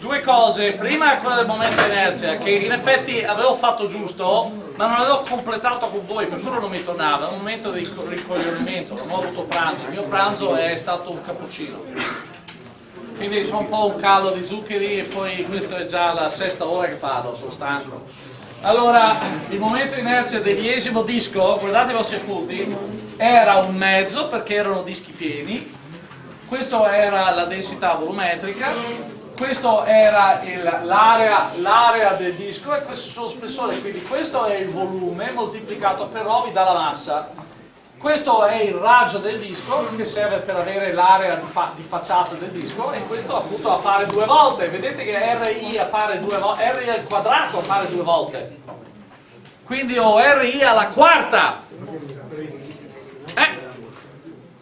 due cose, prima quella del momento inerzia, che in effetti avevo fatto giusto, ma non l'avevo completato con voi, per cui non mi tornava, è un momento di ricoglionimento, non ho avuto pranzo, il mio pranzo è stato un cappuccino. Quindi c'è un po' un calo di zuccheri e poi questa è già la sesta ora che parlo, sono stanco. Allora, il momento inerzia del diesimo disco, guardate i vostri appunti, era un mezzo perché erano dischi pieni, questa era la densità volumetrica, questo era l'area del disco e questo sono spessore, quindi questo è il volume moltiplicato per O vi dà la massa. Questo è il raggio del disco che serve per avere l'area di, fa di, facciata del disco e questo appunto appare due volte. Vedete che RI appare due volte, RI al quadrato appare due volte. Quindi ho RI alla quarta. Eh?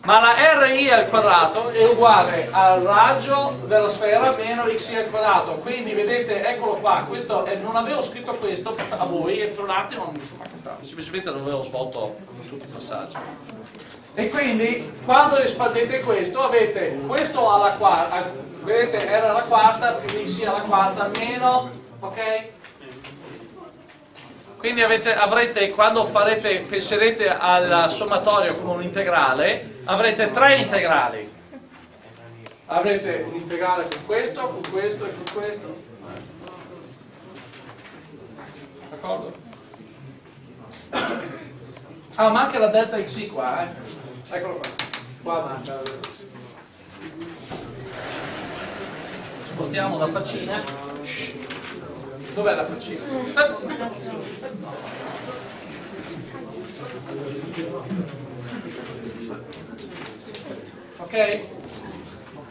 Ma la RI al quadrato è uguale al raggio della sfera meno xi al quadrato. Quindi vedete eccolo qua. Questo è, non avevo scritto questo a voi e per un attimo non mi fa strano semplicemente non avevo svolto tutti i passaggi. E quindi quando espandete questo avete questo alla quarta vedete era la quarta più xi alla quarta meno ok? Quindi avete, avrete, quando farete, penserete al sommatorio come un integrale, avrete tre integrali. Avrete un integrale con questo, con questo e con questo. D'accordo? Ah, manca la delta xi qua, eh. Eccolo qua. Qua manca Spostiamo la faccina. Dov'è la faccina? Ok?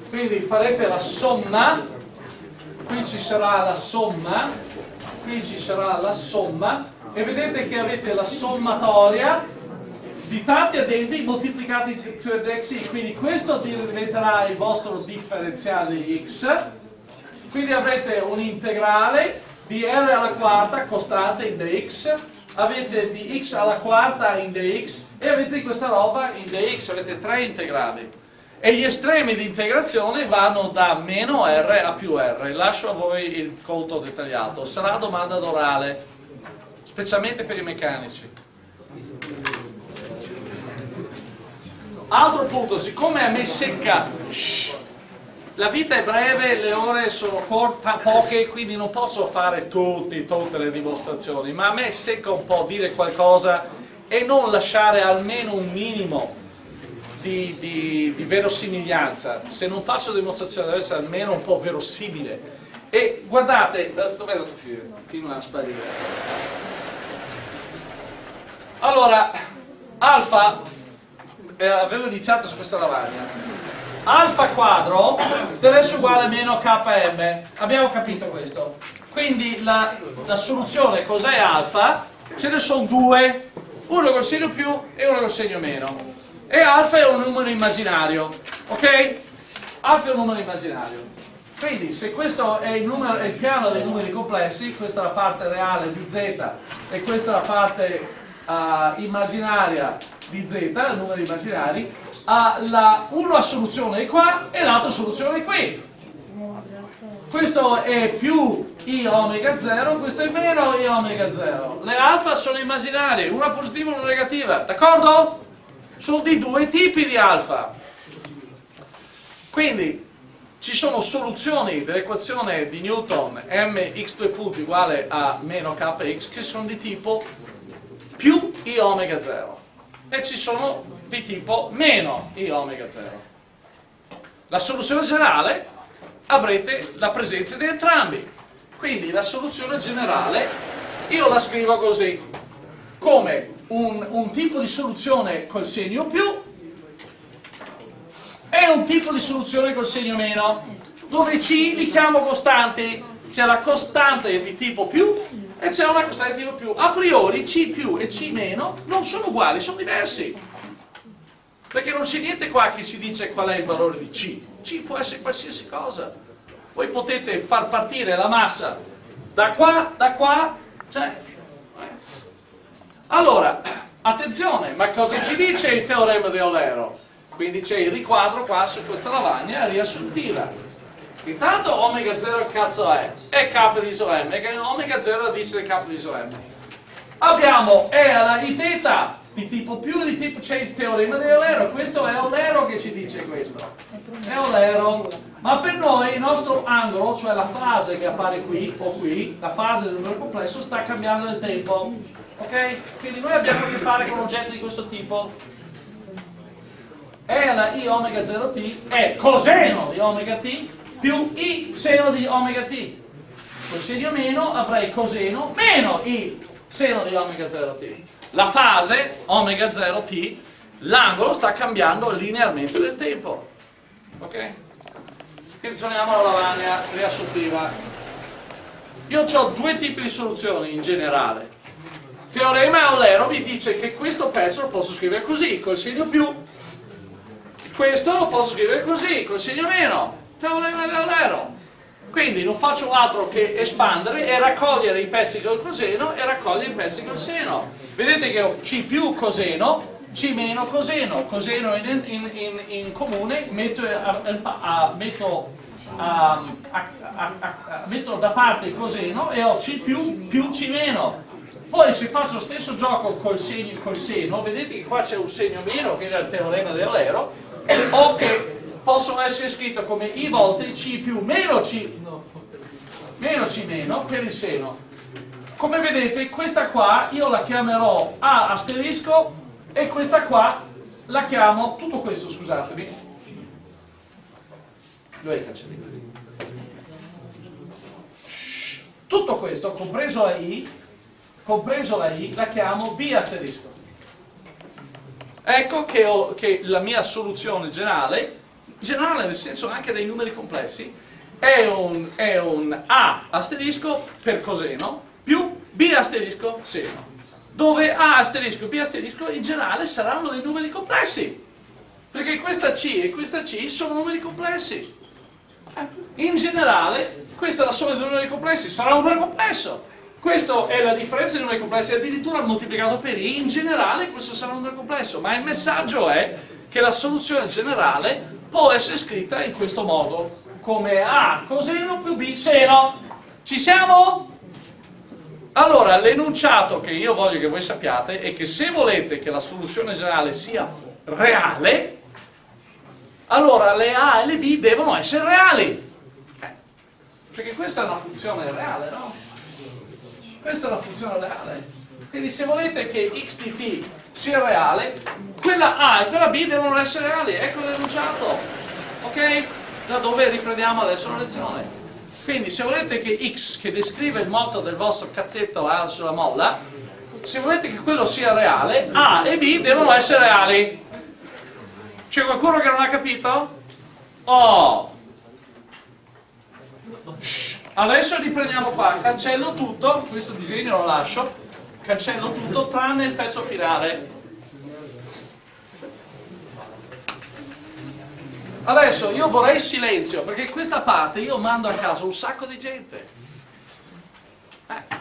Quindi farete la somma, qui ci sarà la somma, qui ci sarà la somma. E vedete che avete la sommatoria di tanti addendi moltiplicati per xi, quindi questo diventerà il vostro differenziale di x, quindi avrete un integrale di r alla quarta costante in dx avete di x alla quarta in dx e avete questa roba in dx, avete tre integrali. E gli estremi di integrazione vanno da meno r a più r. Lascio a voi il conto dettagliato. Sarà domanda d'orale specialmente per i meccanici. Altro punto, siccome a me secca shh, la vita è breve, le ore sono corta, poche, quindi non posso fare tutti, tutte le dimostrazioni, ma a me secca un po' dire qualcosa e non lasciare almeno un minimo di, di, di verosimiglianza. Se non faccio dimostrazione deve essere almeno un po' verosimile. E guardate, eh, dov'è la tua Continua a sparire. Allora, alfa, eh, avevo iniziato su questa lavagna alfa quadro deve essere uguale a meno km abbiamo capito questo. Quindi la, la soluzione cos'è alfa? ce ne sono due. Uno col segno più e uno col segno meno. E alfa è un numero immaginario ok? alfa è un numero immaginario. Quindi se questo è il, numero, è il piano dei numeri complessi questa è la parte reale di z e questa è la parte uh, immaginaria di z, numeri immaginari ha la, una soluzione qua e l'altra soluzione qui. Questo è più i omega 0, questo è meno i omega 0. Le alfa sono immaginarie, una positiva e una negativa, d'accordo? Sono di due tipi di alfa. Quindi ci sono soluzioni dell'equazione di Newton mx2 punti uguale a meno kx che sono di tipo più i omega 0 e ci sono di tipo meno i omega 0. La soluzione generale avrete la presenza di entrambi. Quindi la soluzione generale io la scrivo così, come un, un tipo di soluzione col segno più e un tipo di soluzione col segno meno, dove C li chiamo costanti, c'è la costante di tipo più e c'è una costante più. A priori C più e C meno non sono uguali, sono diversi. Perché non c'è niente qua che ci dice qual è il valore di C. C può essere qualsiasi cosa. Voi potete far partire la massa da qua, da qua, cioè... Eh. Allora, attenzione, ma cosa ci dice il teorema di Eulero? Quindi c'è il riquadro qua su questa lavagna riassuntiva. Intanto omega 0 che cazzo è? È k di iso m, che omega 0 è del k di iso m. Abbiamo E alla i teta di tipo più di tipo c'è il teorema di Eulero, questo è Eulero che ci dice questo. È Eulero. Ma per noi il nostro angolo, cioè la fase che appare qui o qui, la fase del numero complesso, sta cambiando nel tempo. Ok? Quindi noi abbiamo a che fare con oggetti di questo tipo. E alla i omega 0t è coseno di omega t più i seno di omega t. Col segno meno avrei coseno meno i seno di omega 0t. La fase omega 0t, l'angolo sta cambiando linearmente nel tempo. Ok? Quindi torniamo alla lavagna riassuntiva. Io ho due tipi di soluzioni in generale. Teorema Eulero mi dice che questo pezzo lo posso scrivere così, col segno più. Questo lo posso scrivere così, col segno meno. Quindi non faccio altro che espandere e raccogliere i pezzi col coseno e raccogliere i pezzi col seno. Vedete che ho C più coseno, C meno coseno, coseno in, in, in, in comune, metto, a, a, metto, a, metto, da parte il coseno e ho C più più C meno. Poi se faccio lo stesso gioco col, segno, col seno, vedete che qua c'è un segno meno che era il teorema dell'ero, o che possono essere scritte come i volte C più meno C, meno C meno per il seno. Come vedete questa qua io la chiamerò A asterisco e questa qua la chiamo, tutto questo scusatemi, dove è il cancellino? Tutto questo, compreso la I, compreso la I, la chiamo B asterisco. Ecco che, ho, che la mia soluzione generale generale nel senso anche dei numeri complessi, è un, è un A asterisco per coseno più B asterisco seno, dove A asterisco e B asterisco in generale saranno dei numeri complessi, perché questa C e questa C sono numeri complessi. Eh, in generale, questa è la somma dei numeri complessi, sarà un numero complesso. Questa è la differenza dei numeri complessi, addirittura moltiplicato per i, in generale questo sarà un numero complesso, ma il messaggio è che la soluzione generale può essere scritta in questo modo, come A coseno più B seno. Ci siamo? Allora, l'enunciato che io voglio che voi sappiate è che se volete che la soluzione generale sia reale, allora le A e le B devono essere reali. Eh, perché questa è una funzione reale, no? Questa è una funzione reale. Quindi se volete che x di t sia reale, quella A e quella B devono essere reali, ecco l'enunciato, ok? Da dove riprendiamo adesso la lezione. Quindi se volete che x, che descrive il moto del vostro cazzetto là sulla molla, se volete che quello sia reale, A e B devono essere reali. C'è qualcuno che non ha capito? Oh! Shh. Adesso riprendiamo qua, cancello tutto, questo disegno lo lascio, cancello tutto tranne il pezzo finale. Adesso io vorrei silenzio, perché questa parte io mando a casa un sacco di gente. Eh.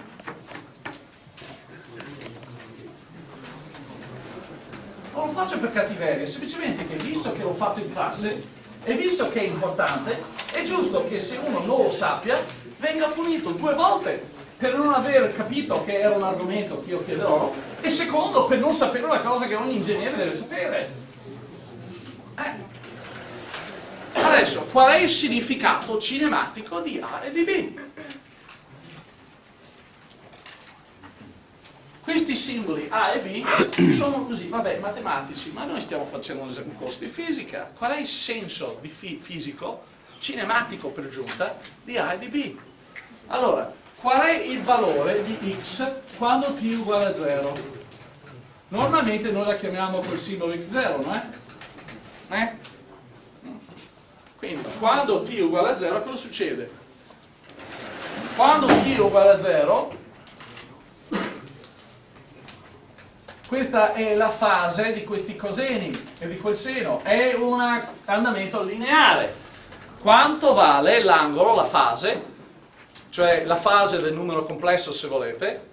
Non lo faccio per cattiveria, semplicemente che visto che l'ho fatto in classe e visto che è importante, è giusto che se uno non lo sappia, venga punito due volte per non aver capito che era un argomento che io chiederò e secondo per non sapere una cosa che ogni ingegnere deve sapere. Eh. Adesso, qual è il significato cinematico di A e di B? Questi simboli A e B sono così, vabbè, matematici, ma noi stiamo facendo un corso di fisica. Qual è il senso fisico, cinematico per giunta, di A e di B? Allora, qual è il valore di x quando t uguale a 0? Normalmente noi la chiamiamo col simbolo x0, no? Eh? Quindi quando t uguale a 0 cosa succede? Quando t uguale a 0 questa è la fase di questi coseni e di quel seno, è un andamento lineare. Quanto vale l'angolo, la fase, cioè la fase del numero complesso se volete,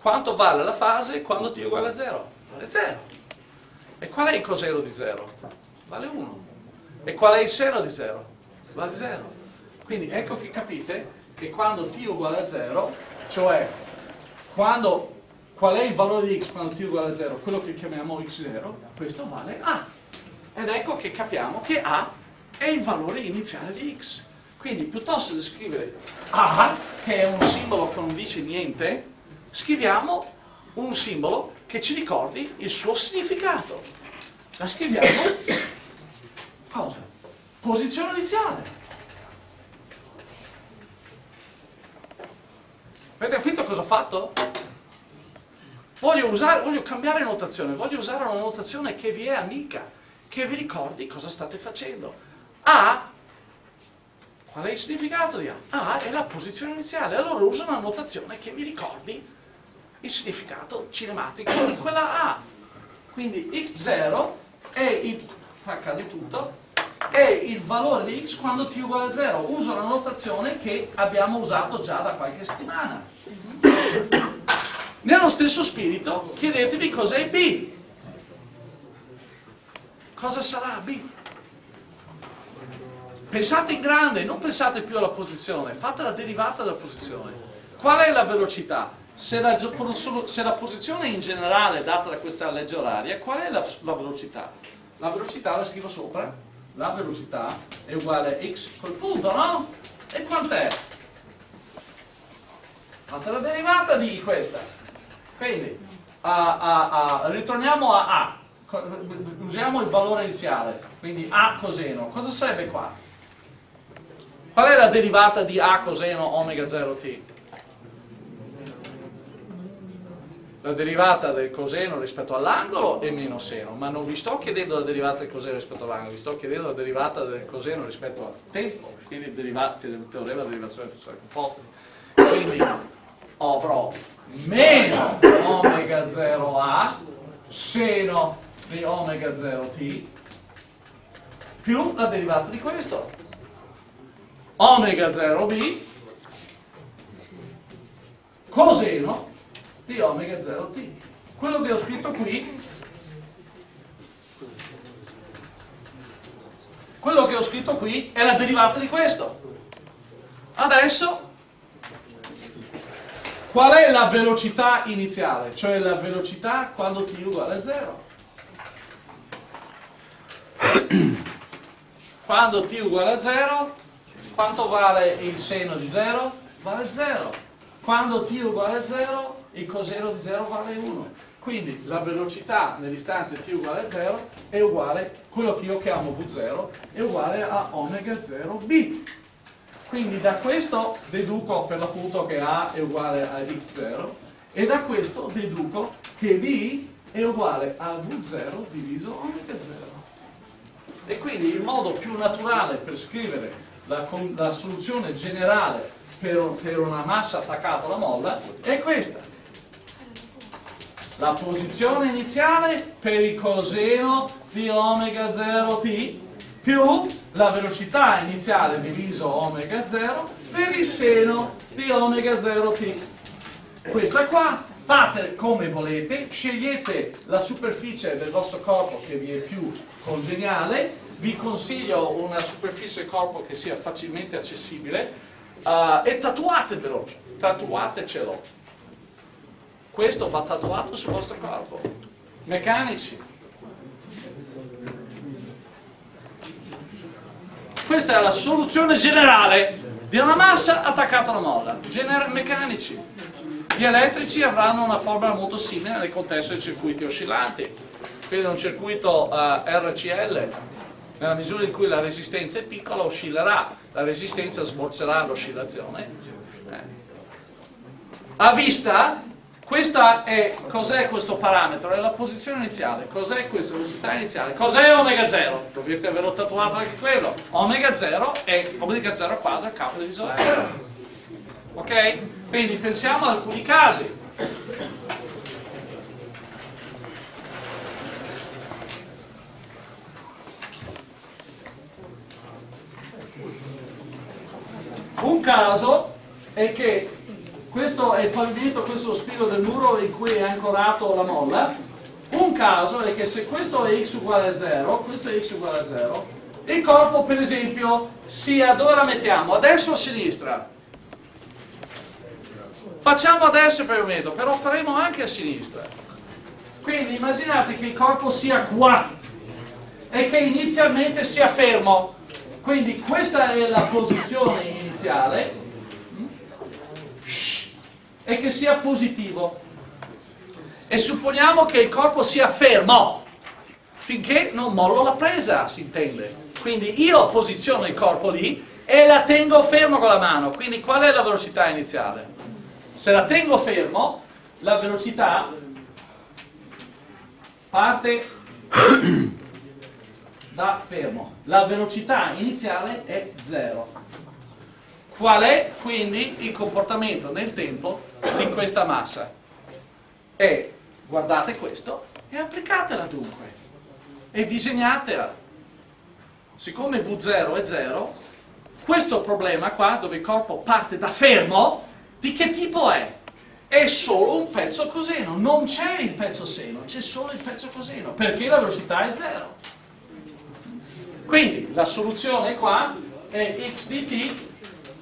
quanto vale la fase quando t è uguale a 0? Vale 0. E qual è il coseno di 0? Vale 1. E qual è il seno di 0? Vale 0. Quindi ecco che capite che quando t uguale a 0, cioè quando, qual è il valore di x quando t uguale a 0? Quello che chiamiamo x0, questo vale a. Ed ecco che capiamo che a è il valore iniziale di x. Quindi piuttosto di scrivere a, che è un simbolo che non dice niente, scriviamo un simbolo che ci ricordi il suo significato. La scriviamo cosa? Posizione iniziale. Avete capito cosa ho fatto? Voglio, usare, voglio cambiare notazione, voglio usare una notazione che vi è amica, che vi ricordi cosa state facendo. A, qual è il significato di A? A è la posizione iniziale, allora uso una notazione che mi ricordi il significato cinematico di quella A. Quindi x0 è il, accade tutto, è il valore di x quando t uguale a 0. Uso la notazione che abbiamo usato già da qualche settimana. Nello stesso spirito chiedetevi cos'è b. Cosa sarà b? Pensate in grande, non pensate più alla posizione, fate la derivata della posizione. Qual è la velocità? Se la, se la posizione in generale è data da questa legge oraria, qual è la, la velocità? La velocità la scrivo sopra, la velocità è uguale a x col punto, no? E quant'è? Fate la derivata di questa. Quindi, a, a, a, ritorniamo a A. Usiamo il valore iniziale. Quindi A coseno. Cosa sarebbe qua? Qual è la derivata di A coseno omega 0t? la derivata del coseno rispetto all'angolo è meno seno, ma non vi sto chiedendo la derivata del coseno rispetto all'angolo, vi sto chiedendo la derivata del coseno rispetto al tempo, quindi il, derivata, il teorema della derivazione delle funzioni composte. Quindi avrò meno omega 0a seno di omega 0t più la derivata di questo omega 0b coseno di omega 0t. Quello che ho scritto qui, quello che ho scritto qui è la derivata di questo. Adesso, qual è la velocità iniziale? Cioè la velocità quando t uguale a 0. Quando t uguale a 0, quanto vale il seno di 0? Vale 0. Quando t uguale a 0, il coseno di 0 vale 1. Quindi la velocità nell'istante t uguale a 0 è uguale, quello che io chiamo V0, è uguale a omega 0b. Quindi da questo deduco per l'appunto che A è uguale a x0 e da questo deduco che B è uguale a V0 diviso omega 0. E quindi il modo più naturale per scrivere la, la soluzione generale per, per una massa attaccata alla molla è questa la posizione iniziale per il coseno di omega 0t più la velocità iniziale diviso omega 0 per il seno di omega 0t. Questa qua fate come volete, scegliete la superficie del vostro corpo che vi è più congeniale, vi consiglio una superficie corpo che sia facilmente accessibile uh, e tatuatevelo, tatuatecelo questo va tatuato sul vostro corpo. Meccanici. Questa è la soluzione generale di una massa attaccata alla molla. Gener meccanici. Gli elettrici avranno una formula molto simile nel contesto dei circuiti oscillanti. Quindi un circuito uh, RCL, nella misura in cui la resistenza è piccola, oscillerà, la resistenza smorzerà l'oscillazione. Eh. A vista cos'è questo parametro? È la posizione iniziale. Cos'è questa velocità iniziale? Cos'è omega 0? Dovete averlo tatuato anche quello. Omega 0 è omega 0 quadro al capo diviso R. Ok? Quindi pensiamo ad alcuni casi. Un caso è che questo è il pavimento, questo è lo spiro del muro in cui è ancorato la molla. Un caso è che se questo è x uguale a 0, questo è x uguale a 0, il corpo per esempio sia, dove la mettiamo? A destra o a sinistra? Facciamo a destra per il momento, però faremo anche a sinistra. Quindi immaginate che il corpo sia qua e che inizialmente sia fermo. Quindi questa è la posizione iniziale e che sia positivo. E supponiamo che il corpo sia fermo finché non mollo la presa, si intende. Quindi io posiziono il corpo lì e la tengo fermo con la mano. Quindi qual è la velocità iniziale? Se la tengo fermo, la velocità parte da fermo. La velocità iniziale è 0. Qual è quindi il comportamento nel tempo di questa massa? E guardate questo e applicatela dunque. E disegnatela. Siccome V0 è 0, questo problema qua, dove il corpo parte da fermo, di che tipo è? È solo un pezzo coseno, non c'è il pezzo seno, c'è solo il pezzo coseno, perché la velocità è 0. Quindi la soluzione qua è x di t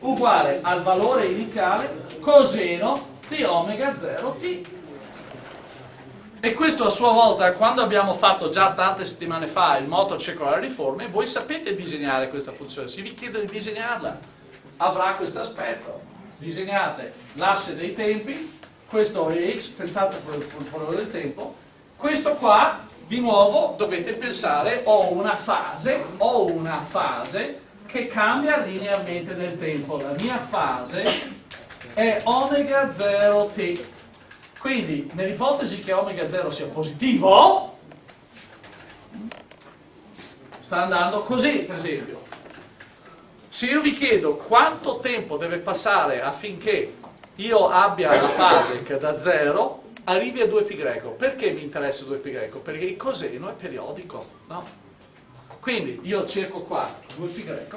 uguale al valore iniziale coseno di omega 0t. E questo a sua volta, quando abbiamo fatto già tante settimane fa il moto circolare di forme, voi sapete disegnare questa funzione, se vi chiedo di disegnarla, avrà questo aspetto. Disegnate l'asse dei tempi, questo è x, pensate per il valore del tempo, questo qua, di nuovo, dovete pensare, ho una fase, ho una fase che cambia linearmente nel tempo. La mia fase è omega 0t. Quindi, nell'ipotesi che omega 0 sia positivo, sta andando così, per esempio. Se io vi chiedo quanto tempo deve passare affinché io abbia la fase che da 0 arrivi a 2π, perché mi interessa 2π? Perché il coseno è periodico, no? Quindi io cerco qua 2π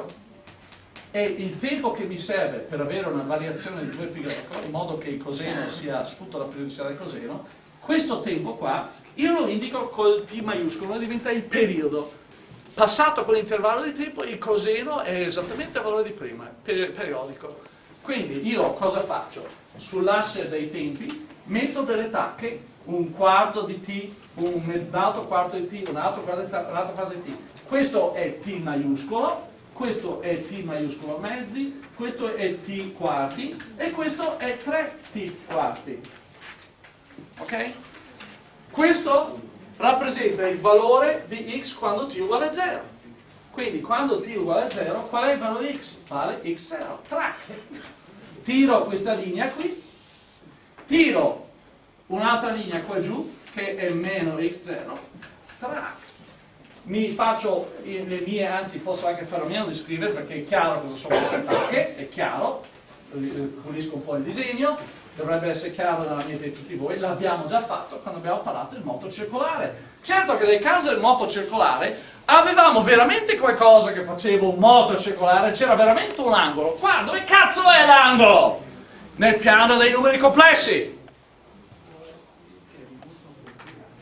e il tempo che mi serve per avere una variazione di 2π, in modo che il coseno sia sfrutto la periodicità del coseno, questo tempo qua io lo indico col T maiuscolo, diventa il periodo. Passato quell'intervallo di tempo il coseno è esattamente il valore di prima, periodico. Quindi io cosa faccio? Sull'asse dei tempi metto delle tacche, un quarto di t, un altro quarto di t, un altro quarto di t, un altro quarto di t. Questo è t maiuscolo, questo è t maiuscolo mezzi, questo è t quarti e questo è 3t quarti. Ok? Questo rappresenta il valore di x quando t uguale a 0. Quindi quando t uguale a 0, qual è il valore di x? Vale x0. Track. Tiro questa linea qui, tiro un'altra linea qua giù, che è meno x0, track mi faccio le mie, anzi posso anche fare a meno di scrivere perché è chiaro cosa sono queste tacche, è chiaro, pulisco un po' il disegno, dovrebbe essere chiaro nella mente di tutti voi, l'abbiamo già fatto quando abbiamo parlato del moto circolare. Certo che nel caso del moto circolare avevamo veramente qualcosa che faceva un moto circolare, c'era veramente un angolo. Qua, dove cazzo è l'angolo? Nel piano dei numeri complessi.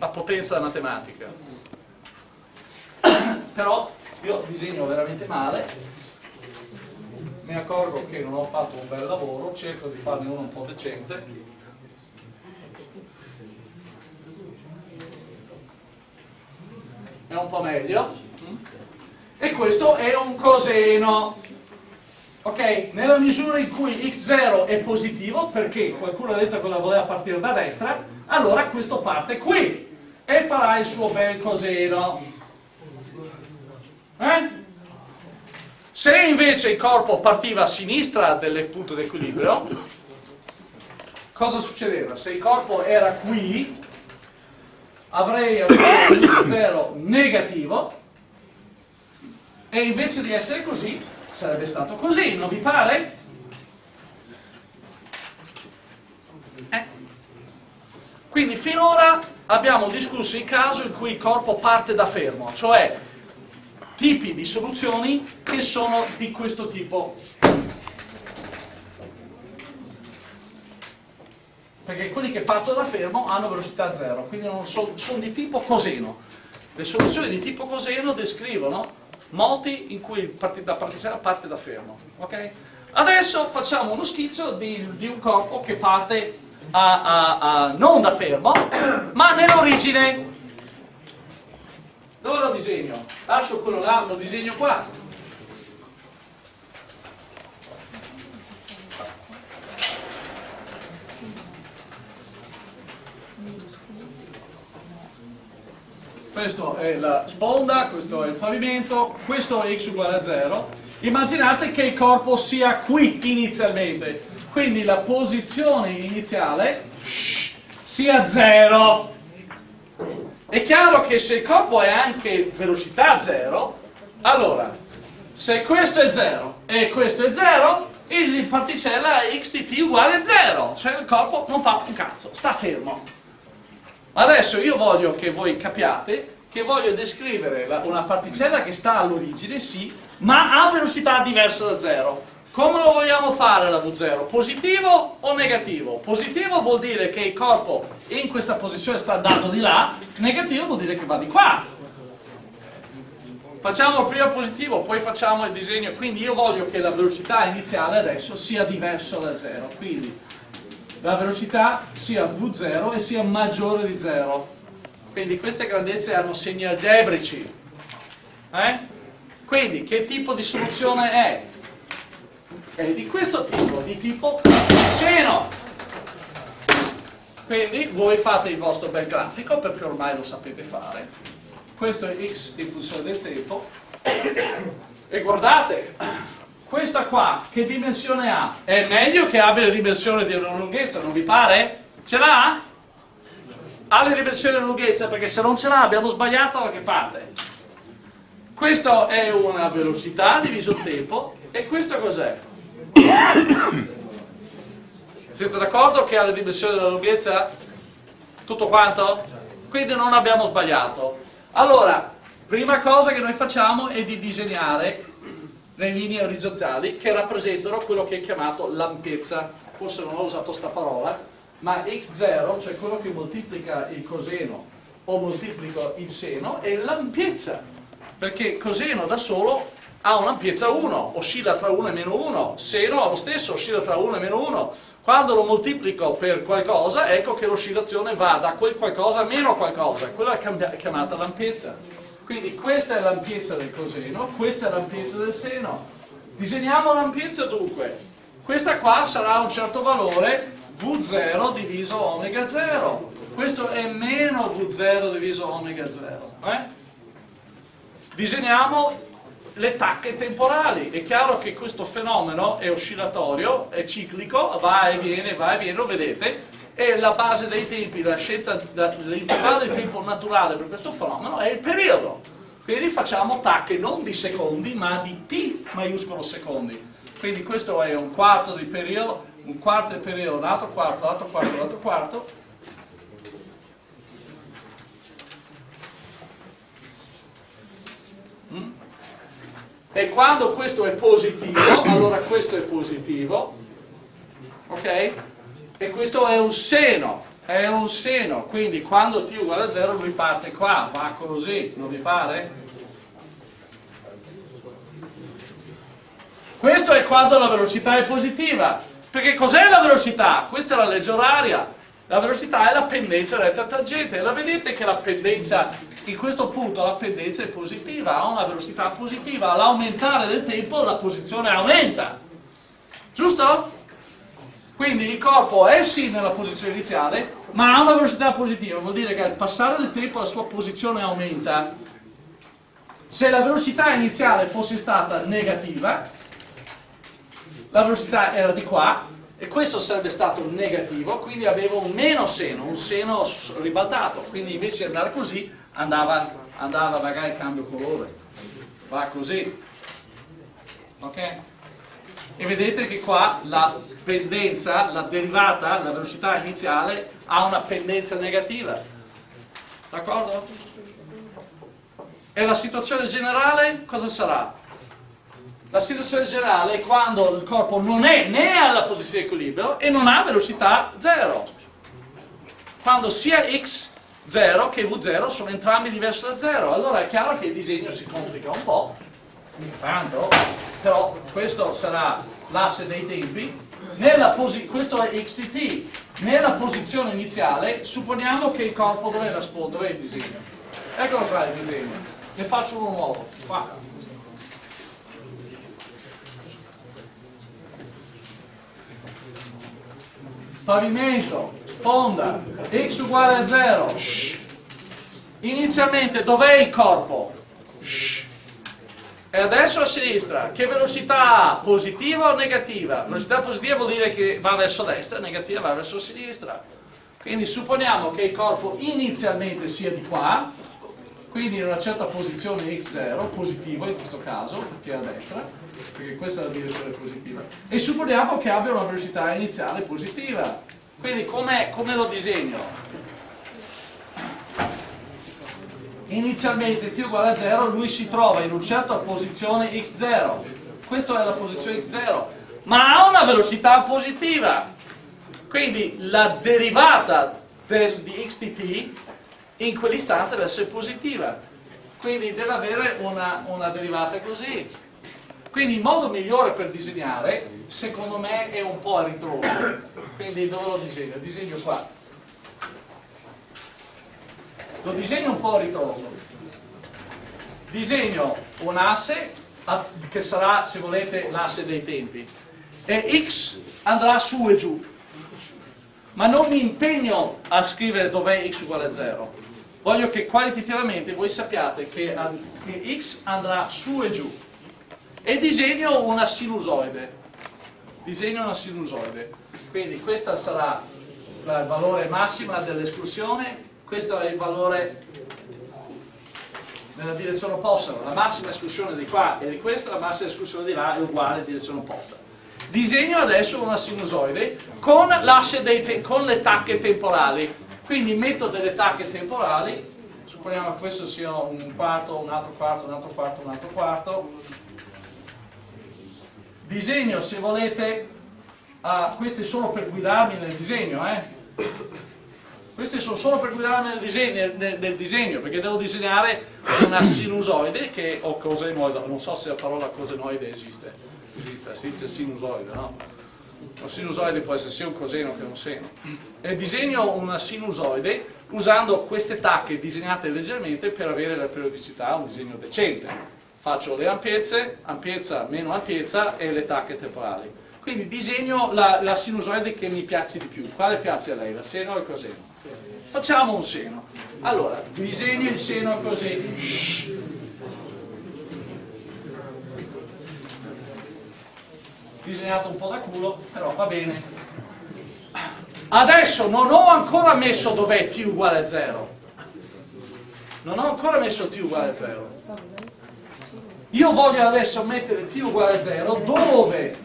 La potenza della matematica. Però io disegno veramente male. Mi accorgo che non ho fatto un bel lavoro cerco di farne uno un po' decente. È un po' meglio. E questo è un coseno. Ok? nella misura in cui x0 è positivo perché qualcuno ha detto che la voleva partire da destra allora questo parte qui e farà il suo bel coseno eh? Se invece il corpo partiva a sinistra del punto di equilibrio, cosa succedeva? Se il corpo era qui, avrei avuto 0 negativo e invece di essere così sarebbe stato così, non vi pare? Eh? Quindi finora abbiamo discusso il caso in cui il corpo parte da fermo, cioè tipi di soluzioni che sono di questo tipo. Perché quelli che partono da fermo hanno velocità zero, quindi sono, sono di tipo coseno. Le soluzioni di tipo coseno descrivono moti in cui la particella parte da fermo. Okay? Adesso facciamo uno schizzo di, di un corpo che parte a, a, a, non da fermo, ma nell'origine. Dove lo disegno? Lascio quello là, lo disegno qua. Questo è la sponda, questo è il pavimento, questo è x uguale a 0. Immaginate che il corpo sia qui inizialmente, quindi la posizione iniziale sia 0. È chiaro che se il corpo è anche velocità 0, allora, se questo è 0 e questo è 0, il particella t uguale a 0, cioè il corpo non fa un cazzo, sta fermo. Adesso io voglio che voi capiate che voglio descrivere una particella che sta all'origine, sì, ma a velocità diversa da 0. Come lo vogliamo fare la V0? Positivo o negativo? Positivo vuol dire che il corpo in questa posizione sta andando di là, negativo vuol dire che va di qua. Facciamo il primo positivo, poi facciamo il disegno, quindi io voglio che la velocità iniziale adesso sia diversa da 0, quindi la velocità sia v0 e sia maggiore di 0. Quindi queste grandezze hanno segni algebrici. Eh? Quindi che tipo di soluzione è? È di questo tipo, di tipo seno. Quindi voi fate il vostro bel grafico perché ormai lo sapete fare. Questo è x in funzione del tempo. E guardate, questa qua che dimensione ha? È meglio che abbia la dimensione di una lunghezza, non vi pare? Ce l'ha? Ha le dimensioni della lunghezza perché se non ce l'ha abbiamo sbagliato da che parte? Questa è una velocità diviso il tempo e questo cos'è? Siete d'accordo che ha le dimensioni della lunghezza? Tutto quanto? Quindi non abbiamo sbagliato. Allora, prima cosa che noi facciamo è di disegnare le linee orizzontali che rappresentano quello che è chiamato l'ampiezza. Forse non ho usato questa parola, ma x0, cioè quello che moltiplica il coseno o moltiplica il seno, è l'ampiezza. Perché coseno da solo ha un'ampiezza 1, oscilla tra 1 e meno 1, seno ha lo stesso, oscilla tra 1 e meno 1. Quando lo moltiplico per qualcosa, ecco che l'oscillazione va da quel qualcosa a meno qualcosa, quella è chiamata l'ampiezza. Quindi questa è l'ampiezza del coseno, questa è l'ampiezza del seno. Disegniamo l'ampiezza dunque. Questa qua sarà un certo valore V0 diviso omega 0. Questo è meno V0 diviso omega 0. Eh? Disegniamo le tacche temporali. È chiaro che questo fenomeno è oscillatorio, è ciclico, va e viene, va e viene, lo vedete, e la base dei tempi, la scelta dell'intervallo di tempo naturale per questo fenomeno è il periodo. Quindi facciamo tacche non di secondi, ma di t maiuscolo secondi. Quindi questo è un quarto di periodo, un quarto di periodo, lato quarto, lato quarto, lato quarto. Mm? E quando questo è positivo, allora questo è positivo, ok? e questo è un seno, è un seno, quindi quando t uguale a 0 lui parte qua, va così, non vi pare? Questo è quando la velocità è positiva, perché cos'è la velocità? Questa è la legge oraria, la velocità è la pendenza retta tangente, la vedete che la pendenza, in questo punto la pendenza è positiva, ha una velocità positiva, all'aumentare del tempo la posizione aumenta, giusto? Quindi il corpo è sì nella posizione iniziale, ma ha una velocità positiva, vuol dire che al passare del tempo la sua posizione aumenta. Se la velocità iniziale fosse stata negativa, la velocità era di qua, e questo sarebbe stato negativo, quindi avevo un meno seno, un seno ribaltato, quindi invece di andare così andava, andava magari cambio colore, va così, ok? E vedete che qua la pendenza, la derivata, la velocità iniziale ha una pendenza negativa. D'accordo? E la situazione generale cosa sarà? La situazione generale è quando il corpo non è né alla posizione di equilibrio e non ha velocità 0. Quando sia x0 che v0 sono entrambi diversi da 0, allora è chiaro che il disegno si complica un po', tanto, però questo sarà l'asse dei tempi, questo è XTT, nella posizione iniziale supponiamo che il corpo dove è, dove è il disegno? Eccolo qua il disegno, ne faccio uno nuovo, qua. Pavimento, sponda, x uguale a 0. Inizialmente dov'è il corpo? E adesso a sinistra, che velocità ha? Positiva o negativa? Velocità positiva vuol dire che va verso destra, negativa va verso sinistra. Quindi supponiamo che il corpo inizialmente sia di qua, quindi in una certa posizione x0, positivo in questo caso, perché è a destra, perché questa è la direzione positiva, e supponiamo che abbia una velocità iniziale positiva. Quindi come lo disegno? inizialmente t uguale a 0 lui si trova in una certa posizione x0 questa è la posizione x0 ma ha una velocità positiva. Quindi la derivata del, di xdt in quell'istante deve essere positiva. Quindi deve avere una, una derivata così quindi il modo migliore per disegnare secondo me è un po' a ritroso. Quindi dove lo disegno? disegno qua. Lo disegno un po' a ritroso. Disegno un asse che sarà se volete l'asse dei tempi. E x andrà su e giù. Ma non mi impegno a scrivere dov'è x uguale a 0 voglio che qualitativamente voi sappiate che, che x andrà su e giù e disegno una sinusoide. Disegno una sinusoide. Quindi questa sarà il valore massima dell'escursione questo è il valore nella direzione opposta, la massima escursione di qua e di questa, la massima escursione di là è uguale in direzione opposta. Disegno adesso una sinusoide con, con le tacche temporali, quindi metto delle tacche temporali, supponiamo che questo sia un quarto, un altro quarto, un altro quarto, un altro quarto, disegno se volete, questo è solo per guidarmi nel disegno, eh? questi sono solo per guidarmi nel disegno, nel, nel disegno, perché devo disegnare una sinusoide che, o cosenoide, non so se la parola cosenoide esiste, esiste, si dice sinusoide, no? Un sinusoide può essere sia un coseno che un seno. E disegno una sinusoide usando queste tacche disegnate leggermente per avere la periodicità, un disegno decente. Faccio le ampiezze, ampiezza meno ampiezza e le tacche temporali. Quindi disegno la, la sinusoide che mi piace di più. Quale piace a lei, la seno o il coseno? Facciamo un seno. Allora, disegno il seno così. Disegnato un po' da culo, però va bene. Adesso non ho ancora messo dov'è t uguale a 0. Non ho ancora messo t uguale a 0. Io voglio adesso mettere t uguale a 0 dove,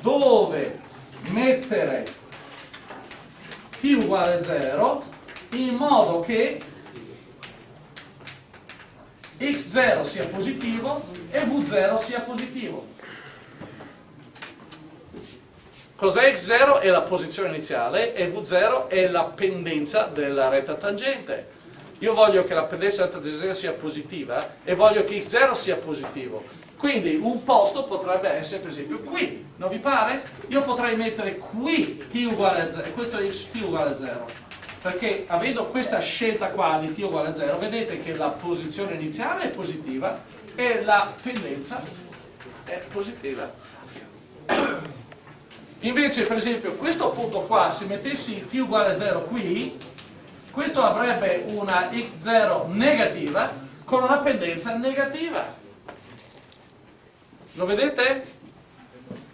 dove mettere t uguale a 0 in modo che x0 sia positivo e v0 sia positivo. Cos'è x0? È la posizione iniziale e v0 è la pendenza della retta tangente. Io voglio che la pendenza della tangente sia positiva e voglio che x0 sia positivo. Quindi un posto potrebbe essere per esempio qui, non vi pare? Io potrei mettere qui t uguale a 0, questo è x t uguale a 0 perché avendo questa scelta qua di t uguale a 0 vedete che la posizione iniziale è positiva e la pendenza è positiva invece per esempio questo punto qua se mettessi t uguale a 0 qui questo avrebbe una x0 negativa con una pendenza negativa lo vedete?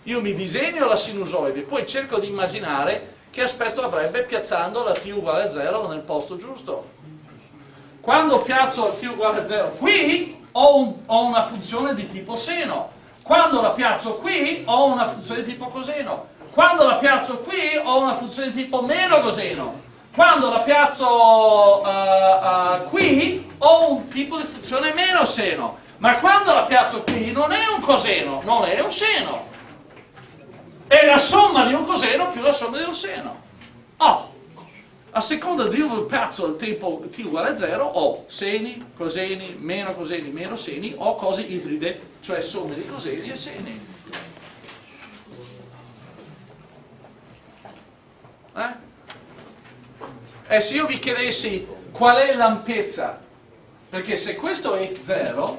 io mi disegno la sinusoide poi cerco di immaginare che aspetto avrebbe piazzando la t uguale a 0 nel posto giusto. Quando piazzo t uguale a 0 qui ho, un, ho una funzione di tipo seno, quando la piazzo qui ho una funzione di tipo coseno, quando la piazzo qui ho una funzione di tipo meno coseno, quando la piazzo uh, uh, qui ho un tipo di funzione meno seno, ma quando la piazzo qui non è un coseno, non è un seno è la somma di un coseno più la somma di un seno. Oh, a seconda di dove piazzo il tempo t uguale a 0 ho seni, coseni, meno coseni, meno seni, o cose ibride, cioè somme di coseni e seni. Eh? E se io vi chiedessi qual è l'ampiezza, perché se questo è x0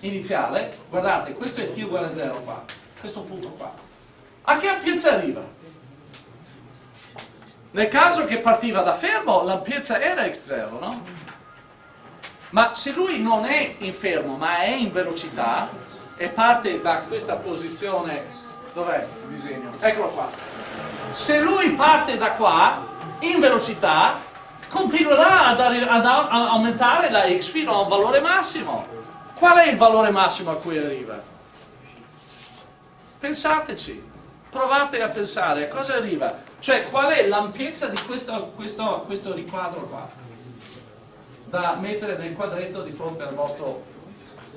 iniziale, guardate, questo è t uguale a 0 qua, questo punto qua, a che ampiezza arriva? Nel caso che partiva da fermo, l'ampiezza era x0, no? Ma se lui non è in fermo, ma è in velocità, e parte da questa posizione, dov'è il disegno? Eccolo qua. Se lui parte da qua, in velocità, continuerà ad, ad aumentare la x fino a un valore massimo. Qual è il valore massimo a cui arriva? Pensateci, provate a pensare a cosa arriva. Cioè, qual è l'ampiezza di questo, questo, questo, riquadro qua? Da mettere nel quadretto di fronte al vostro,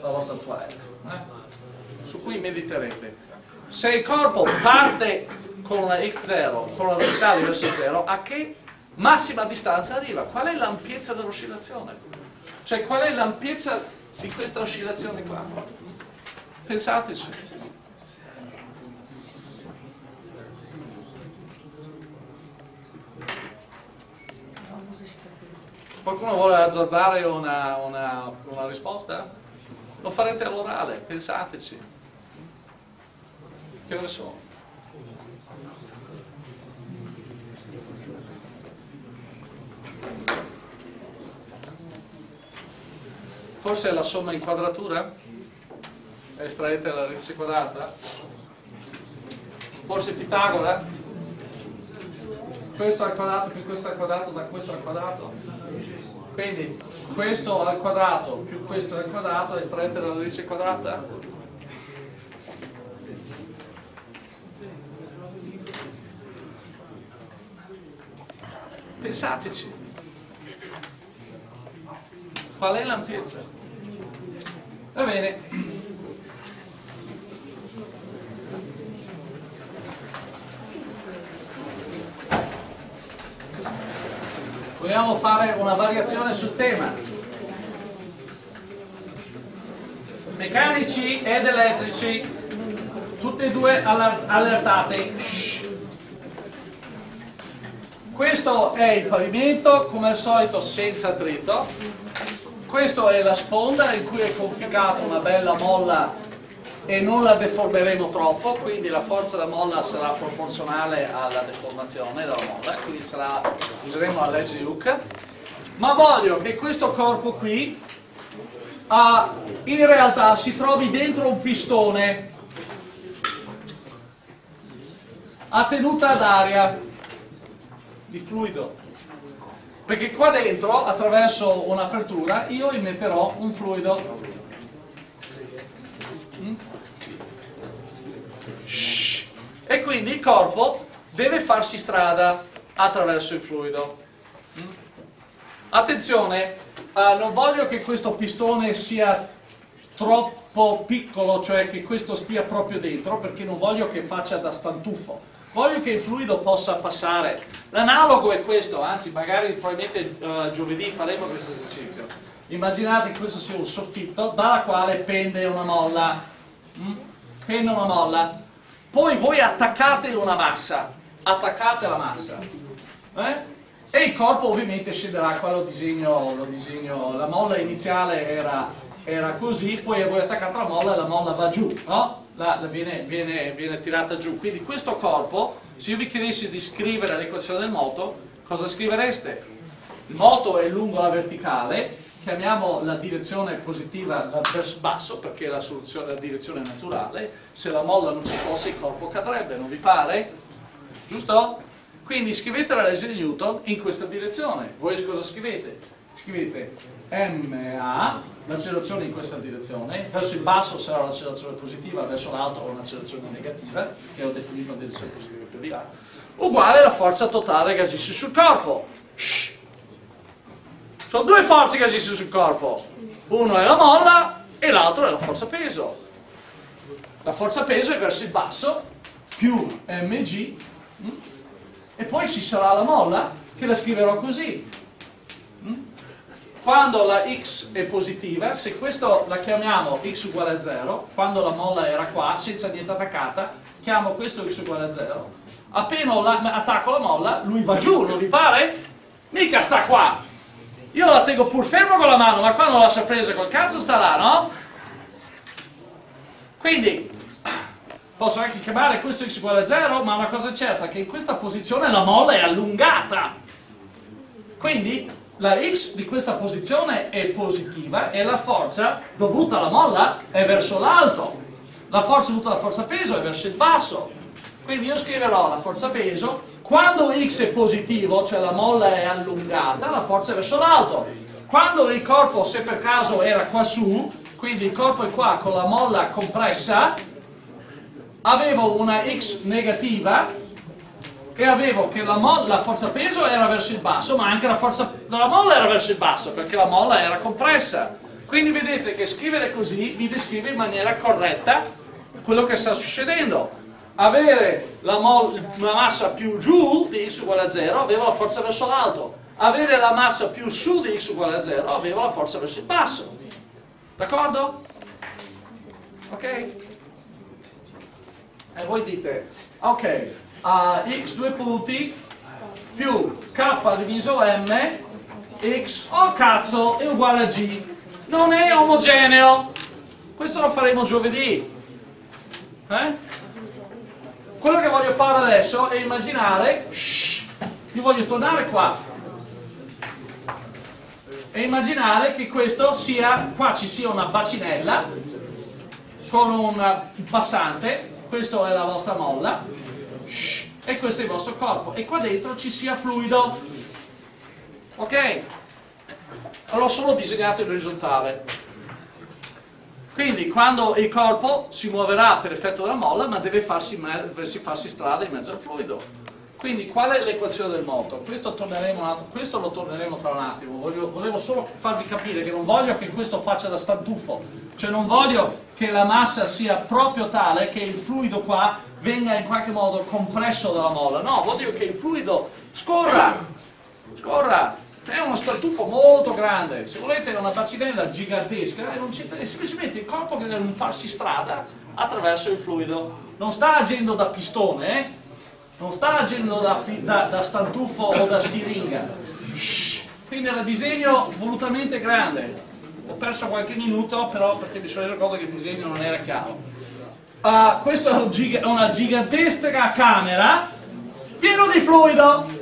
alla vostra toilette. Eh? Su cui mediterete. Se il corpo parte con una x0, con una velocità verso 0, a che massima distanza arriva? Qual è l'ampiezza dell'oscillazione? Cioè, qual è l'ampiezza di questa oscillazione qua? Pensateci. Qualcuno vuole azzardare una, una, una risposta? Lo farete all'orale, pensateci. Che ore sono? Forse è la somma in quadratura? Estraete la radice quadrata? Forse Pitagora? Questo al quadrato più questo al quadrato da questo al quadrato? quindi questo al quadrato più questo al quadrato estraete la radice quadrata pensateci qual è l'ampiezza? Va bene. Vogliamo fare una variazione sul tema? Meccanici ed elettrici tutti e due allertati. Questo è il pavimento come al solito senza attrito questa è la sponda in cui è conficata una bella molla e non la deformeremo troppo, quindi la forza da molla sarà proporzionale alla deformazione della molla, quindi sarà, useremo la legge di Hooke, ma voglio che questo corpo qui uh, in realtà si trovi dentro un pistone a tenuta ad aria di fluido perché qua dentro attraverso un'apertura io immetterò un fluido mm? e quindi il corpo deve farsi strada attraverso il fluido. Mm? Attenzione, eh, non voglio che questo pistone sia troppo piccolo, cioè che questo stia proprio dentro, perché non voglio che faccia da stantuffo. Voglio che il fluido possa passare. L'analogo è questo, anzi magari probabilmente uh, giovedì faremo questo esercizio. Immaginate che questo sia un soffitto dalla quale pende una molla. Mm? Pende una molla poi voi attaccate una massa, attaccate la massa, eh? e il corpo ovviamente scenderà, qua lo disegno, lo disegno la molla iniziale era, era, così, poi voi attaccate la molla e la molla va giù, no? La, la viene, viene, viene tirata giù, quindi questo corpo, se io vi chiedessi di scrivere l'equazione del moto, cosa scrivereste? Il moto è lungo la verticale, chiamiamo la direzione positiva verso basso perché la, soluzione, la direzione è naturale, se la molla non ci fosse il corpo cadrebbe, non vi pare? Giusto? Quindi scrivete la legge di Newton in questa direzione. Voi cosa scrivete? Scrivete MA, l'accelerazione in questa direzione, verso il basso sarà l'accelerazione positiva, verso l'alto un'accelerazione negativa, che ho definito una direzione positiva più di là, uguale alla forza totale che agisce sul corpo. Shh. Sono due forze che agiscono sul corpo. Uno è la molla e l'altro è la forza peso. La forza peso è verso il basso, più mg, mm? e poi ci sarà la molla che la scriverò così. Mm? Quando la x è positiva, se questo la chiamiamo x uguale a 0, quando la molla era qua, senza niente attaccata, chiamo questo x uguale a 0, appena attacco la molla, lui va giù, non vi pare? Mica sta qua! Io la tengo pur fermo con la mano, ma quando la lascia presa col cazzo sta là, no? Quindi, posso anche chiamare questo x uguale a 0, ma una cosa è certa, che in questa posizione la molla è allungata. Quindi, la x di questa posizione è positiva e la forza dovuta alla molla è verso l'alto. La forza dovuta alla forza peso è verso il basso. Quindi io scriverò la forza peso, quando x è positivo, cioè la molla è allungata, la forza è verso l'alto. Quando il corpo, se per caso era qua su, quindi il corpo è qua con la molla compressa, avevo una x negativa e avevo che la, la, forza peso era verso il basso, ma anche la forza della molla era verso il basso, perché la molla era compressa. Quindi vedete che scrivere così vi descrive in maniera corretta quello che sta succedendo. Avere la, la massa più giù di x uguale a 0 avevo la forza verso l'alto, avere la massa più su di x uguale a 0 avevo la forza verso il basso. D'accordo? Ok? E voi dite, ok, a x due punti più k diviso m, x, oh cazzo, è uguale a g. Non è omogeneo. Questo lo faremo giovedì. Eh? Quello che voglio fare adesso è immaginare, shh, io voglio tornare qua, e immaginare che questo sia, qua ci sia una bacinella con un passante, questa è la vostra molla e questo è il vostro corpo. E qua dentro ci sia fluido. Ok? l'ho solo disegnato in orizzontale. Quindi quando il corpo si muoverà per effetto della molla ma deve farsi, farsi strada in mezzo al fluido. Quindi qual è l'equazione del moto? Questo, questo, lo torneremo tra un attimo, volevo solo farvi capire che non voglio che questo faccia da stantufo, cioè non voglio che la massa sia proprio tale che il fluido qua venga in qualche modo compresso dalla molla, no, voglio che il fluido scorra, scorra, è uno stantufo molto grande, se volete una bacinella gigantesca, è semplicemente il corpo che deve farsi strada attraverso il fluido, non sta agendo da pistone, eh? non sta agendo da, da, da stantufo o da siringa. Quindi era disegno volutamente grande ho perso qualche minuto però perché mi sono reso conto che il disegno non era chiaro. Uh, questa è una gigantesca camera pieno di fluido.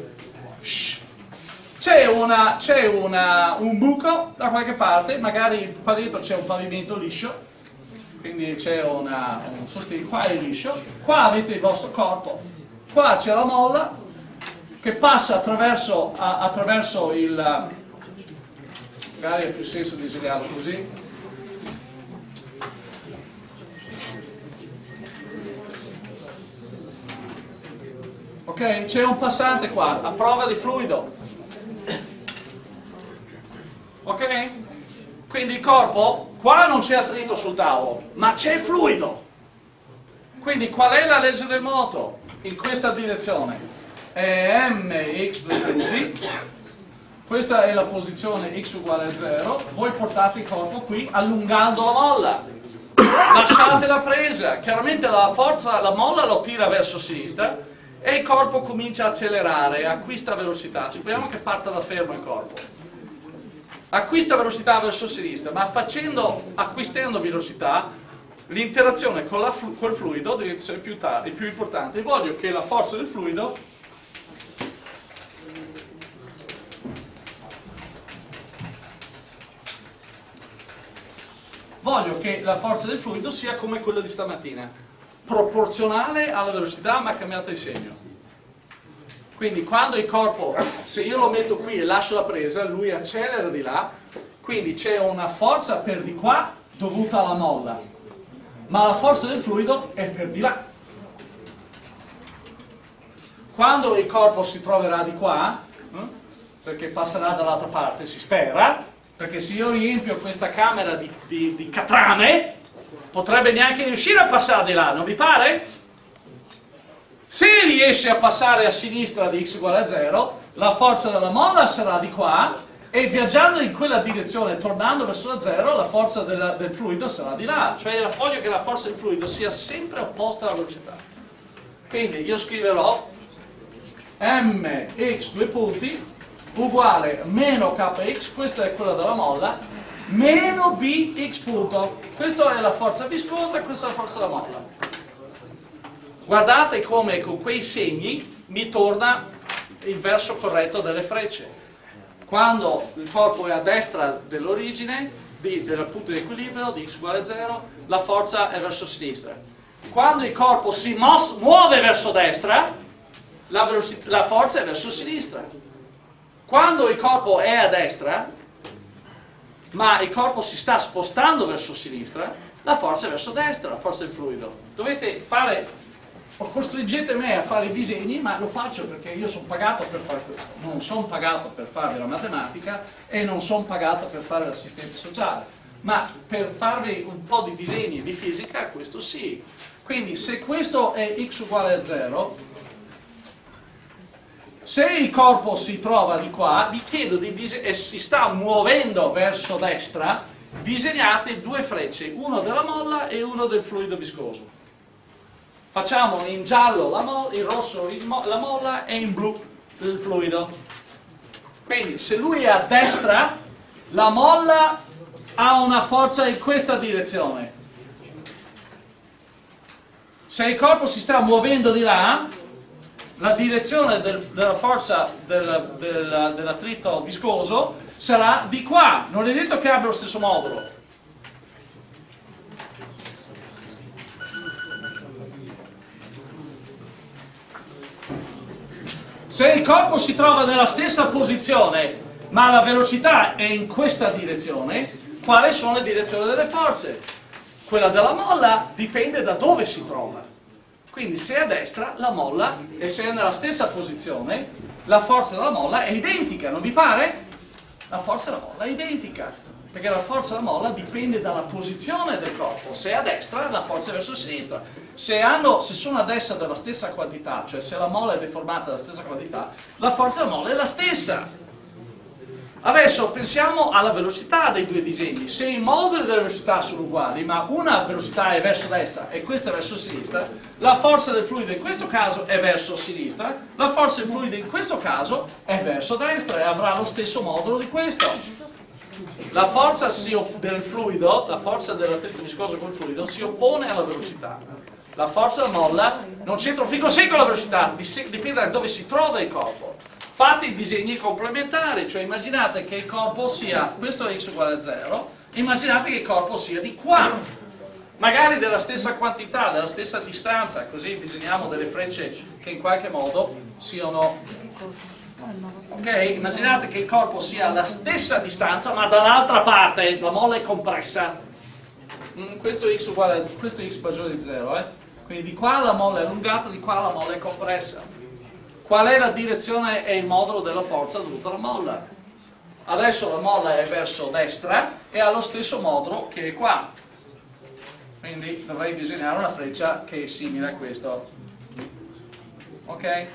C'è un buco da qualche parte magari qua dentro c'è un pavimento liscio quindi c'è un sostegno qua è liscio qua avete il vostro corpo qua c'è la molla che passa attraverso, a, attraverso il magari ha più senso disegnarlo così. Ok c'è un passante qua a prova di fluido. Ok? Quindi il corpo qua non c'è attrito sul tavolo ma c'è fluido. Quindi qual è la legge del moto? in questa direzione? È mx due punti questa è la posizione x uguale a 0 voi portate il corpo qui allungando la molla. Lasciate la presa. Chiaramente la forza, la molla lo tira verso sinistra e il corpo comincia a accelerare acquista velocità. Supponiamo che parta da fermo il corpo. Acquista velocità verso sinistra ma facendo, acquistando velocità l'interazione con flu col fluido deve essere più, più importante. Voglio che la forza del fluido voglio che la forza del fluido sia come quella di stamattina, proporzionale alla velocità ma cambiata di segno. Quindi quando il corpo, se io lo metto qui e lascio la presa, lui accelera di là, quindi c'è una forza per di qua dovuta alla molla ma la forza del fluido è per di là. Quando il corpo si troverà di qua, eh, perché passerà dall'altra parte, si spera, perché se io riempio questa camera di, di, di catrame, potrebbe neanche riuscire a passare di là, non vi pare? Se riesce a passare a sinistra di x uguale a 0, la forza della molla sarà di qua e viaggiando in quella direzione, tornando verso la zero, la forza della, del fluido sarà di là. Cioè voglio che la forza del fluido sia sempre opposta alla velocità. Quindi io scriverò mx due punti uguale meno kx, questa è quella della molla, meno bx punto. Questa è la forza viscosa, questa è la forza della molla. Guardate come con quei segni mi torna il verso corretto delle frecce. Quando il corpo è a destra dell'origine, del punto di equilibrio di x uguale a 0, la forza è verso sinistra. Quando il corpo si muove verso destra, la, la forza è verso sinistra. Quando il corpo è a destra, ma il corpo si sta spostando verso sinistra, la forza è verso destra, la forza del fluido. Dovete fare costringete me a fare i disegni, ma lo faccio perché io sono pagato per fare questo. Non sono pagato per fare la matematica e non sono pagato per fare l'assistente sociale. Ma per farvi un po' di disegni di fisica, questo sì. Quindi se questo è x uguale a 0, se il corpo si trova di qua, vi chiedo di e si sta muovendo verso destra, disegnate due frecce, uno della molla e uno del fluido viscoso facciamo in giallo la molla, in rosso mo la molla e in blu il fluido. Quindi se lui è a destra, la molla ha una forza in questa direzione. Se il corpo si sta muovendo di là, la direzione del, della forza del, del, dell'attrito viscoso sarà di qua. Non è detto che abbia lo stesso modulo. Se il corpo si trova nella stessa posizione, ma la velocità è in questa direzione, quali sono le direzioni delle forze? Quella della molla dipende da dove si trova. Quindi se è a destra, la molla, e se è nella stessa posizione, la forza della molla è identica, non vi pare? La forza della molla è identica perché la forza della molla dipende dalla posizione del corpo, se è a destra la forza è verso sinistra, se, hanno, se sono a destra della stessa quantità, cioè se la molla è deformata della stessa quantità, la forza della molla è la stessa. Adesso pensiamo alla velocità dei due disegni, se i moduli della velocità sono uguali, ma una velocità è verso destra e questa è verso sinistra, la forza del fluido in questo caso è verso sinistra, la forza del fluido in questo caso è verso destra e avrà lo stesso modulo di questo. La forza del fluido, la forza dell'attrito viscoso con il fluido si oppone alla velocità. La forza molla non c'entra un fico secco la velocità, dipende da dove si trova il corpo. Fate i disegni complementari, cioè immaginate che il corpo sia, questo è x uguale a 0, immaginate che il corpo sia di qua, magari della stessa quantità, della stessa distanza, così disegniamo delle frecce che in qualche modo siano Ok? Immaginate che il corpo sia alla stessa distanza ma dall'altra parte la molla è compressa. Mm, questo x uguale questo x maggiore di 0, eh? Quindi di qua la molla è allungata, di qua la molla è compressa. Qual è la direzione e il modulo della forza dovuta alla molla? Adesso la molla è verso destra e ha lo stesso modulo che è qua. Quindi dovrei disegnare una freccia che è simile a questo. Ok?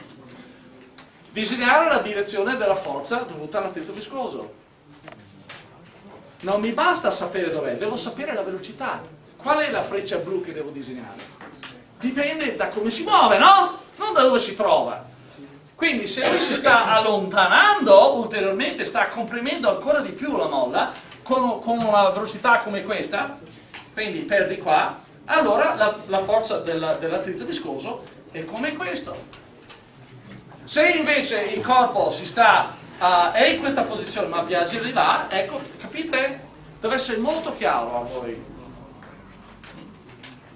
disegnare la direzione della forza dovuta all'attrito viscoso. Non mi basta sapere dov'è, devo sapere la velocità. Qual è la freccia blu che devo disegnare? Dipende da come si muove, no? Non da dove si trova. Quindi se lui si sta allontanando ulteriormente, sta comprimendo ancora di più la molla, con, con una velocità come questa, quindi perdi qua, allora la, la forza dell'attrito viscoso è come questo. Se invece il corpo si sta, uh, è in questa posizione ma viaggia di là, ecco, capite? Deve essere molto chiaro a voi.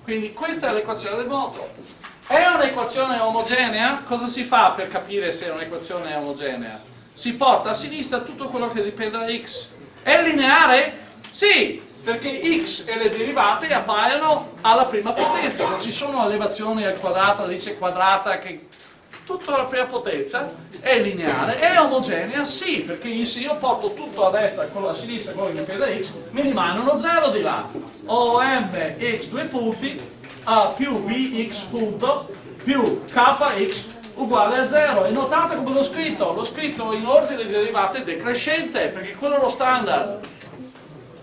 Quindi questa è l'equazione del moto. È un'equazione omogenea? Cosa si fa per capire se è un'equazione omogenea? Si porta a sinistra tutto quello che dipende da x. È lineare? Sì, perché x e le derivate appaiono alla prima potenza, non ci sono elevazioni al quadrato, radice quadrata che tutta la prima potenza è lineare, è omogenea? Sì, perché se io porto tutto a destra quello a sinistra, quello che dipende da x, mi rimane uno 0 di là. Ho mx due punti a più bx punto più kx uguale a 0 e notate come l'ho scritto l'ho scritto in ordine di derivate decrescente perché quello è lo standard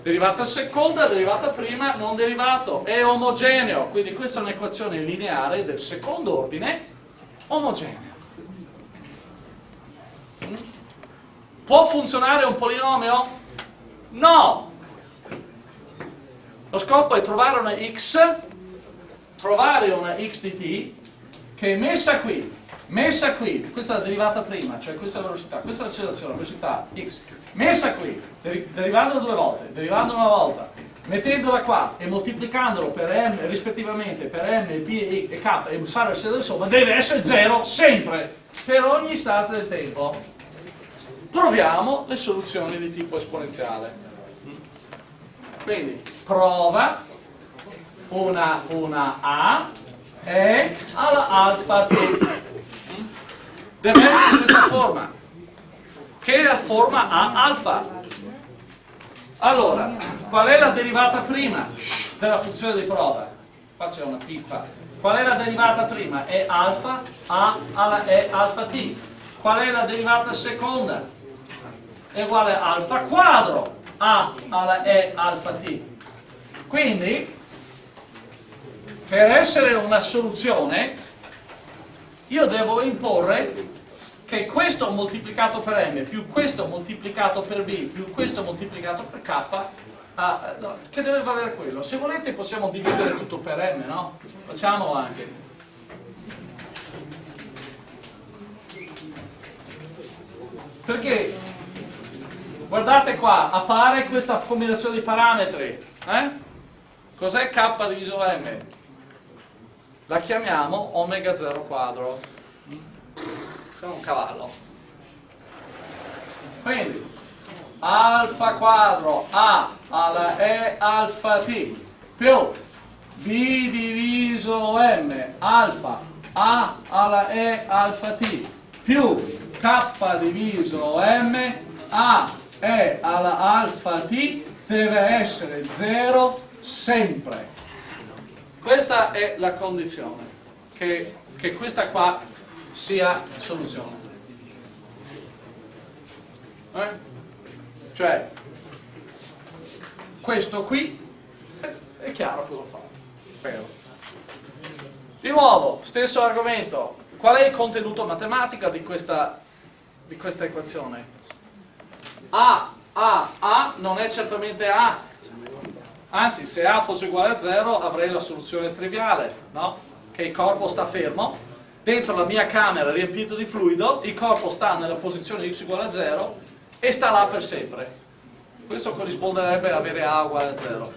derivata seconda, derivata prima, non derivato, è omogeneo, quindi questa è un'equazione lineare del secondo ordine omogenea. Può funzionare un polinomio? No! Lo scopo è trovare una x, trovare una x di t che è messa qui, messa qui, questa è la derivata prima, cioè questa è la velocità, questa è l'accelerazione, la velocità x, messa qui, derivando due volte, derivando una volta, mettendola qua e moltiplicandolo per m rispettivamente per m, b e k e fare la del somma, deve essere 0 sempre, per ogni istante del tempo. Proviamo le soluzioni di tipo esponenziale. Quindi prova una, una A e alla alfa t. Deve essere in questa forma che è la forma A alfa. Allora qual è la derivata prima della funzione di prova? Qua c'è una pippa. Qual è la derivata prima? è alfa A alla E alfa t. Qual è la derivata seconda? è uguale a alfa quadro A alla E alfa t. Quindi per essere una soluzione io devo imporre che questo moltiplicato per m più questo moltiplicato per b più questo moltiplicato per k ah, no, che deve valere quello se volete possiamo dividere tutto per m no? facciamolo anche perché guardate qua appare questa combinazione di parametri eh? cos'è k diviso m? La chiamiamo omega 0 quadro. Sono un cavallo. Quindi alfa quadro a alla e alfa t più b diviso m alfa a alla e alfa t più k diviso m a e alla alfa t deve essere 0 sempre questa è la condizione che, che questa qua sia soluzione. Eh? Cioè, questo qui è, è chiaro cosa fa. Spero. Di nuovo, stesso argomento. Qual è il contenuto matematico di questa, di questa equazione? A, A, A non è certamente A. Anzi, se A fosse uguale a 0 avrei la soluzione triviale, no? Che il corpo sta fermo dentro la mia camera riempito di fluido, il corpo sta nella posizione x uguale a 0 e sta là per sempre. Questo corrisponderebbe a avere a uguale a 0.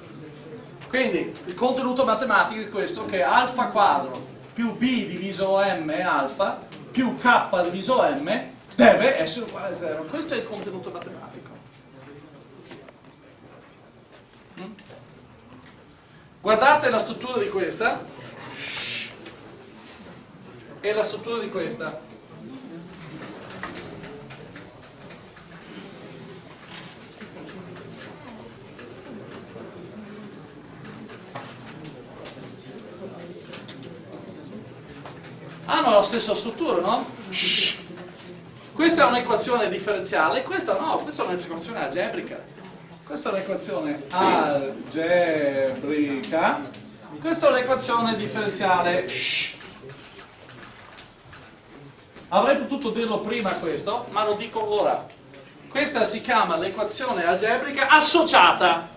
Quindi il contenuto matematico è questo che alfa quadro più b diviso m alfa più k diviso m deve essere uguale a 0. Questo è il contenuto matematico. Mm? Guardate la struttura di questa e la struttura di questa. Hanno la stessa struttura, no? Questa è un'equazione differenziale, questa no, questa è un'equazione algebrica. Questa è un'equazione algebrica, questa è un'equazione differenziale. Avrei potuto dirlo prima questo, ma lo dico ora. Questa si chiama l'equazione algebrica associata.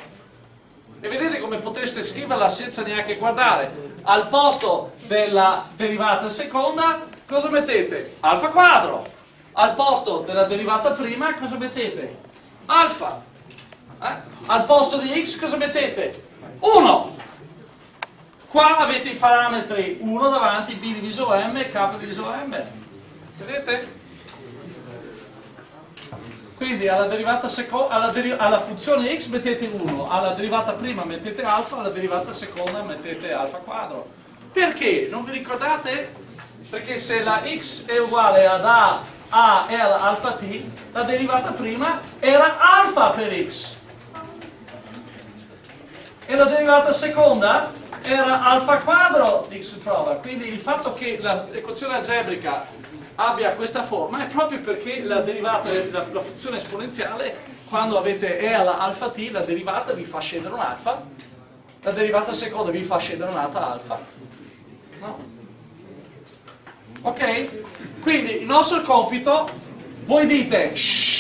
E vedete come potreste scriverla senza neanche guardare. Al posto della derivata seconda, cosa mettete? Alfa quadro. Al posto della derivata prima, cosa mettete? Alfa. Eh? Al posto di x, cosa mettete? 1. Qua avete i parametri 1 davanti, b diviso m k diviso m. Vedete? Quindi alla, alla, deri alla funzione x mettete 1, alla derivata prima mettete alfa, alla derivata seconda mettete alfa quadro. Perché? Non vi ricordate? Perché se la x è uguale ad a, a e alfa t, la derivata prima era alfa per x. E la derivata seconda era alfa quadro di x prova, quindi il fatto che l'equazione algebrica abbia questa forma è proprio perché la derivata, la, la funzione esponenziale, quando avete e alla alfa t, la derivata vi fa scendere un alfa, la derivata seconda vi fa scendere un'altra alfa. No? Ok? Quindi il nostro compito, voi dite shh,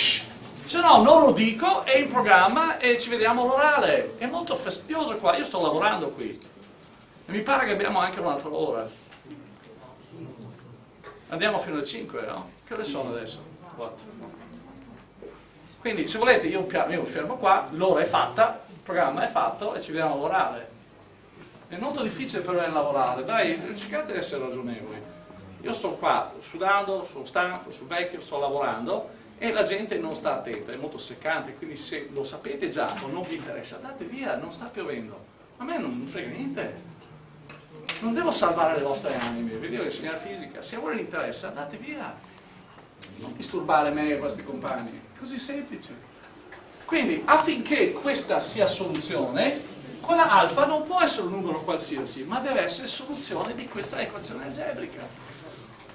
se no non lo dico, è in programma e ci vediamo all'orale. È molto fastidioso qua, io sto lavorando qui. E mi pare che abbiamo anche un'altra ora. Andiamo fino alle 5, no? Che ore sono adesso? 4. Quindi se volete io, io fermo qua, l'ora è fatta, il programma è fatto e ci vediamo all'orale. È molto difficile per me lavorare, dai, cercate di essere ragionevoli. Io sto qua sudando, sono stanco, sono vecchio, sto lavorando e la gente non sta attenta, è molto seccante, quindi se lo sapete già o non vi interessa, andate via, non sta piovendo. A me non frega niente. Non devo salvare le vostre anime, vi devo insegnare fisica, se a voi non interessa andate via. Non disturbare me e i vostri compagni, è così semplice. Quindi affinché questa sia soluzione, quella alfa non può essere un numero qualsiasi, ma deve essere soluzione di questa equazione algebrica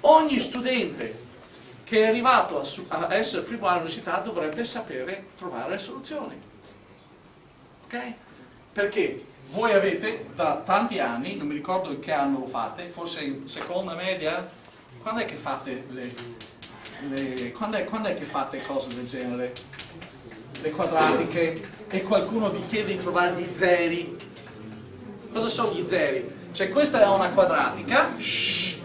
ogni studente che è arrivato a, essere primo all'università dovrebbe sapere trovare le soluzioni. Ok? Perché voi avete da tanti anni, non mi ricordo in che anno lo fate, forse in seconda media, quando è che fate le, le quando, è, quando è che fate cose del genere? Le quadratiche e qualcuno vi chiede di trovare gli zeri. Cosa sono gli zeri? Cioè questa è una quadratica, shh,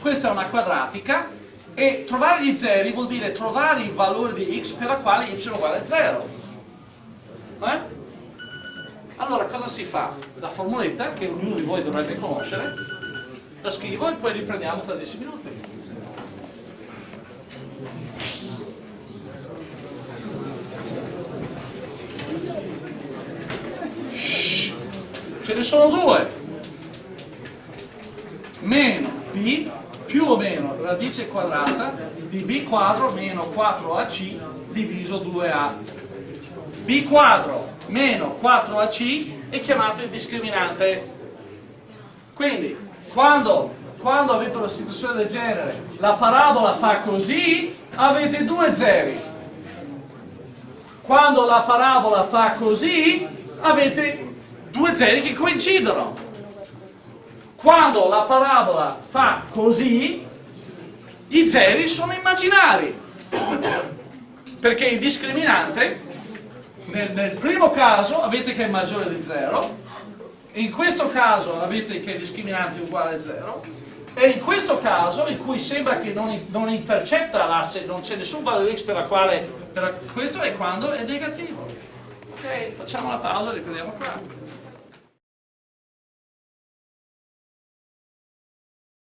questa è una quadratica e trovare gli zeri vuol dire trovare il valore di x per la quale y uguale a 0 eh? allora cosa si fa? la formuletta che ognuno di voi dovrebbe conoscere la scrivo e poi riprendiamo tra 10 minuti ce ne sono due meno b più o meno radice quadrata di b quadro meno 4ac diviso 2a. b quadro meno 4ac è chiamato il discriminante. Quindi, quando, quando avete una situazione del genere, la parabola fa così, avete due zeri. Quando la parabola fa così, avete due zeri che coincidono quando la parabola fa così, i zeri sono immaginari, perché il discriminante, nel, nel primo caso avete che è maggiore di 0, in questo caso avete che il discriminante è uguale a 0, e in questo caso, in cui sembra che non, non intercetta l'asse, non c'è nessun valore x per la quale, per questo è quando è negativo. Ok, facciamo la pausa e riprendiamo qua.